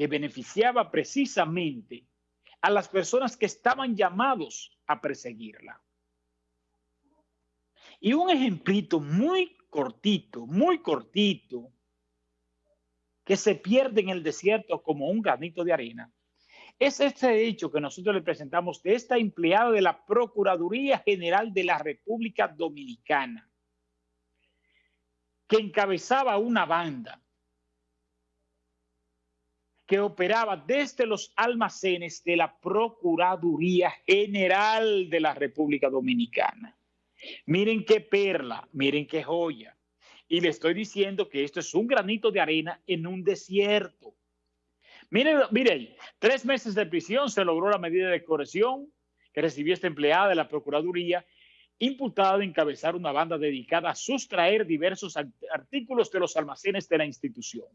que beneficiaba precisamente a las personas que estaban llamados a perseguirla. Y un ejemplito muy cortito, muy cortito, que se pierde en el desierto como un granito de arena, es este hecho que nosotros le presentamos de esta empleada de la Procuraduría General de la República Dominicana, que encabezaba una banda que operaba desde los almacenes de la Procuraduría General de la República Dominicana. Miren qué perla, miren qué joya. Y le estoy diciendo que esto es un granito de arena en un desierto. Miren, miren, tres meses de prisión se logró la medida de corrección que recibió esta empleada de la Procuraduría, imputada de encabezar una banda dedicada a sustraer diversos artículos de los almacenes de la institución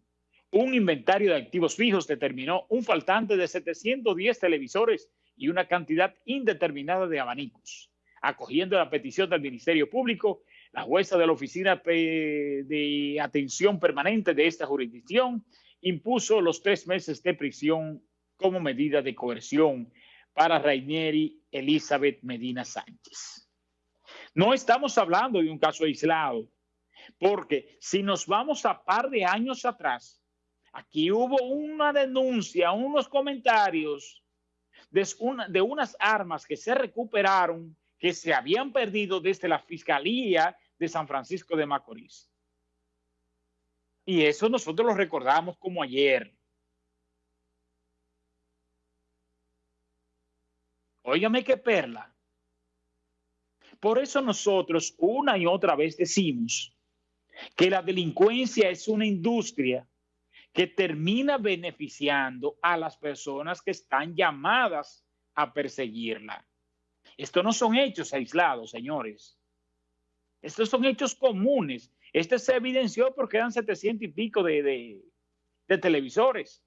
un inventario de activos fijos determinó un faltante de 710 televisores y una cantidad indeterminada de abanicos. Acogiendo la petición del Ministerio Público, la jueza de la Oficina de Atención Permanente de esta jurisdicción impuso los tres meses de prisión como medida de coerción para Rainieri Elizabeth Medina Sánchez. No estamos hablando de un caso aislado, porque si nos vamos a par de años atrás, Aquí hubo una denuncia, unos comentarios de, unas armas que se recuperaron, que se habían perdido desde la Fiscalía de San Francisco de Macorís. Y eso nosotros lo recordamos como ayer. Óigame qué perla. Por eso nosotros una y otra vez decimos que la delincuencia es una industria que termina beneficiando a las personas que están llamadas a perseguirla. Estos no son hechos aislados, señores. Estos son hechos comunes. Este se evidenció porque eran 700 y pico de, de televisores.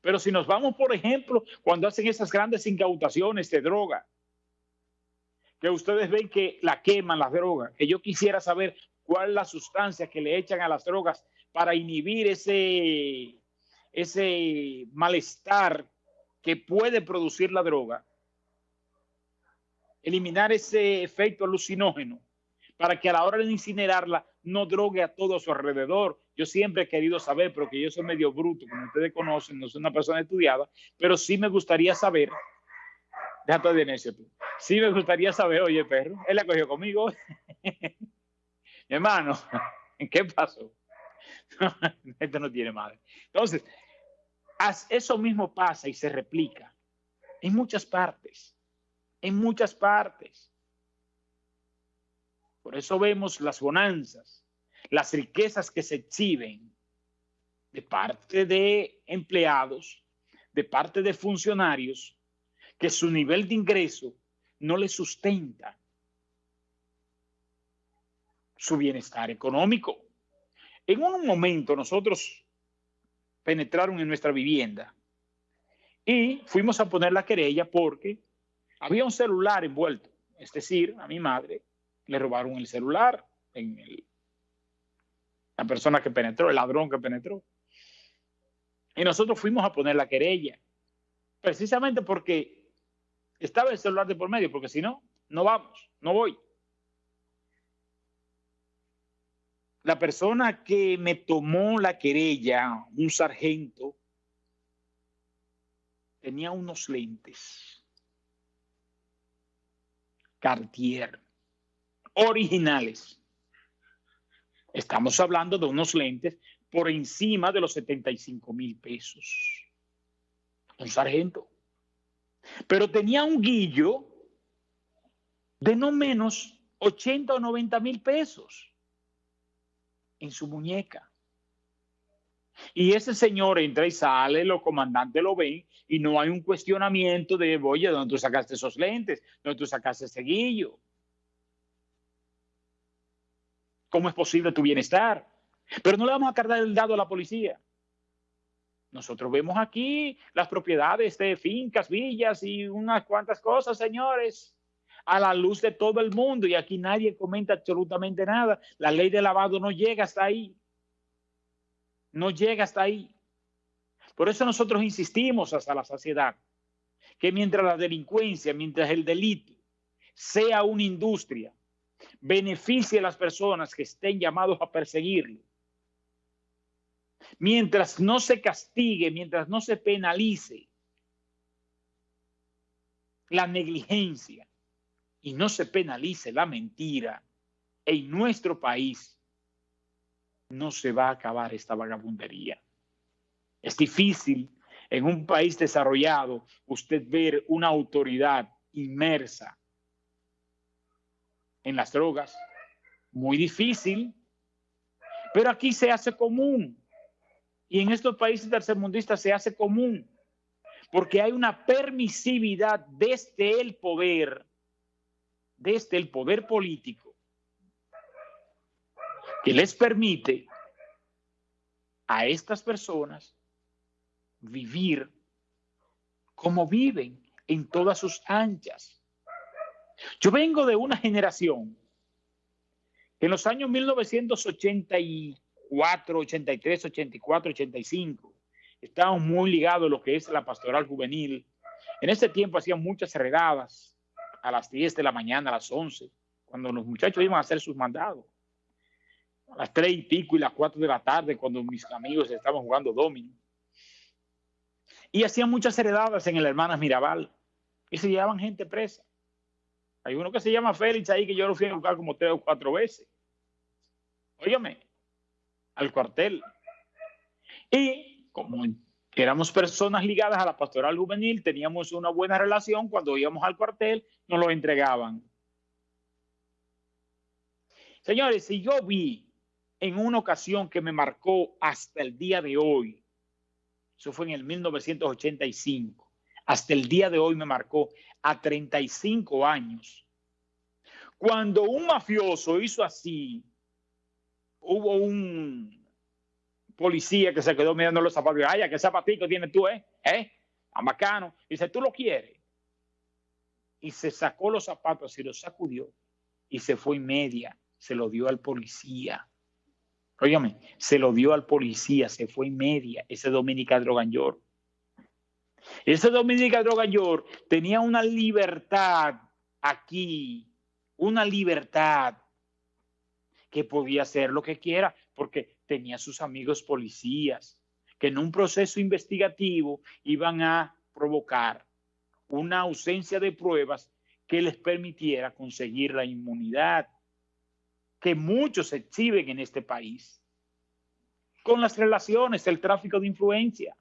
Pero si nos vamos, por ejemplo, cuando hacen esas grandes incautaciones de droga, que ustedes ven que la queman las drogas, que yo quisiera saber cuál es la sustancia que le echan a las drogas para inhibir ese, ese malestar que puede producir la droga, eliminar ese efecto alucinógeno para que a la hora de incinerarla no drogue a todo su alrededor. Yo siempre he querido saber, pero que yo soy medio bruto, como ustedes conocen, no soy una persona estudiada, pero sí me gustaría saber, déjate de necio tú, sí me gustaría saber, oye perro, él la cogió conmigo, hermano, ¿en qué pasó? Esto no tiene madre. Entonces, eso mismo pasa y se replica en muchas partes, en muchas partes. Por eso vemos las bonanzas, las riquezas que se exhiben de parte de empleados, de parte de funcionarios, que su nivel de ingreso no le sustenta su bienestar económico. En un momento nosotros penetraron en nuestra vivienda y fuimos a poner la querella porque había un celular envuelto. Es decir, a mi madre le robaron el celular en la persona que penetró, el ladrón que penetró. Y nosotros fuimos a poner la querella, precisamente porque estaba el celular de por medio, porque si no, no vamos, no voy. La persona que me tomó la querella, un sargento, tenía unos lentes Cartier, originales. Estamos hablando de unos lentes por encima de los 75 mil pesos. Un sargento. Pero tenía un guillo de no menos 80 o 90 mil pesos en su muñeca. Y ese señor entra y sale, los comandantes lo ven y no hay un cuestionamiento de, oye, ¿dónde tú sacaste esos lentes? ¿Dónde tú sacaste ese guillo? ¿Cómo es posible tu bienestar? Pero no le vamos a cargar el dado a la policía. Nosotros vemos aquí las propiedades de fincas, villas y unas cuantas cosas, señores a la luz de todo el mundo y aquí nadie comenta absolutamente nada. La ley de lavado no llega hasta ahí. No llega hasta ahí. Por eso nosotros insistimos hasta la saciedad que mientras la delincuencia, mientras el delito sea una industria, beneficie a las personas que estén llamados a perseguirlo, mientras no se castigue, mientras no se penalice la negligencia y no se penalice la mentira, en nuestro país no se va a acabar esta vagabundería. Es difícil en un país desarrollado usted ver una autoridad inmersa en las drogas. Muy difícil, pero aquí se hace común. Y en estos países tercermundistas se hace común, porque hay una permisividad desde el poder, desde el poder político, que les permite a estas personas vivir como viven en todas sus anchas. Yo vengo de una generación que en los años 1984, 83, 84, 85 estábamos muy ligados a lo que es la pastoral juvenil. En ese tiempo hacían muchas regadas a las 10 de la mañana, a las 11, cuando los muchachos iban a hacer sus mandados. A las 3 y pico y las 4 de la tarde, cuando mis amigos estaban jugando domino. Y hacían muchas heredadas en el Hermanas Mirabal. Y se llevaban gente presa. Hay uno que se llama Félix ahí que yo lo fui a buscar como tres o cuatro veces. Óyame, al cuartel. Y como éramos personas ligadas a la pastoral juvenil, teníamos una buena relación, cuando íbamos al cuartel nos lo entregaban. Señores, si yo vi en una ocasión que me marcó hasta el día de hoy, eso fue en el 1985. Hasta el día de hoy me marcó a 35 años. Cuando un mafioso hizo así, hubo un policía que se quedó mirando los zapatos. Ay, ¿qué zapatito tienes tú, eh? ¿Eh? A bacano. Dice, ¿tú lo quieres? Y se sacó los zapatos y los sacudió y se fue en media. Se lo dio al policía. Óigame, se lo dio al policía, se fue en media, ese Dominica Droganyor. Ese Dominica Droganyor tenía una libertad aquí, una libertad que podía hacer lo que quiera, porque tenía sus amigos policías, que en un proceso investigativo iban a provocar una ausencia de pruebas que les permitiera conseguir la inmunidad que muchos exhiben en este país con las relaciones, el tráfico de influencia.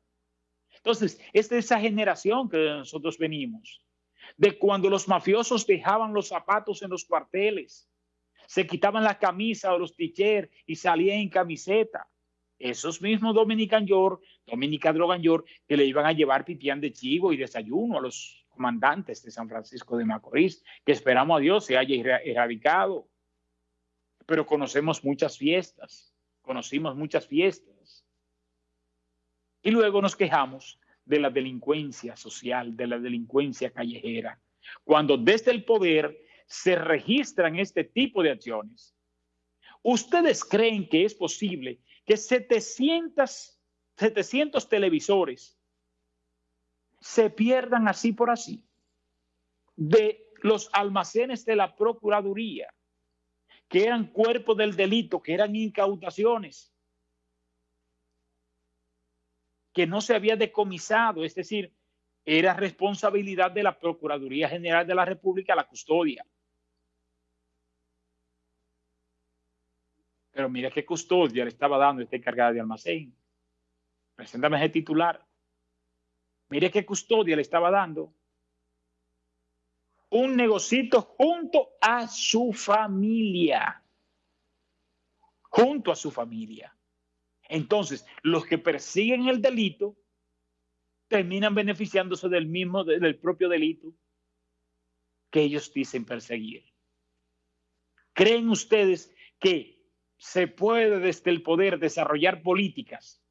Entonces, es de esa generación que nosotros venimos, de cuando los mafiosos dejaban los zapatos en los cuarteles, se quitaban la camisa o los t y salían en camiseta. Esos mismos Dominican York, Dominica Drogan York, que le iban a llevar pipián de chivo y desayuno a los comandantes de San Francisco de Macorís, que esperamos a Dios se haya erradicado pero conocemos muchas fiestas, conocimos muchas fiestas. Y luego nos quejamos de la delincuencia social, de la delincuencia callejera, cuando desde el poder se registran este tipo de acciones. ¿Ustedes creen que es posible que 700, 700 televisores se pierdan así por así de los almacenes de la Procuraduría? que eran cuerpos del delito, que eran incautaciones, que no se había decomisado, es decir, era responsabilidad de la Procuraduría General de la República la custodia. Pero mira qué custodia le estaba dando esta encargada de almacén. Preséntame ese titular. Mire qué custodia le estaba dando un negocito junto a su familia. Junto a su familia. Entonces, los que persiguen el delito terminan beneficiándose del mismo, del propio delito que ellos dicen perseguir. ¿Creen ustedes que se puede desde el poder desarrollar políticas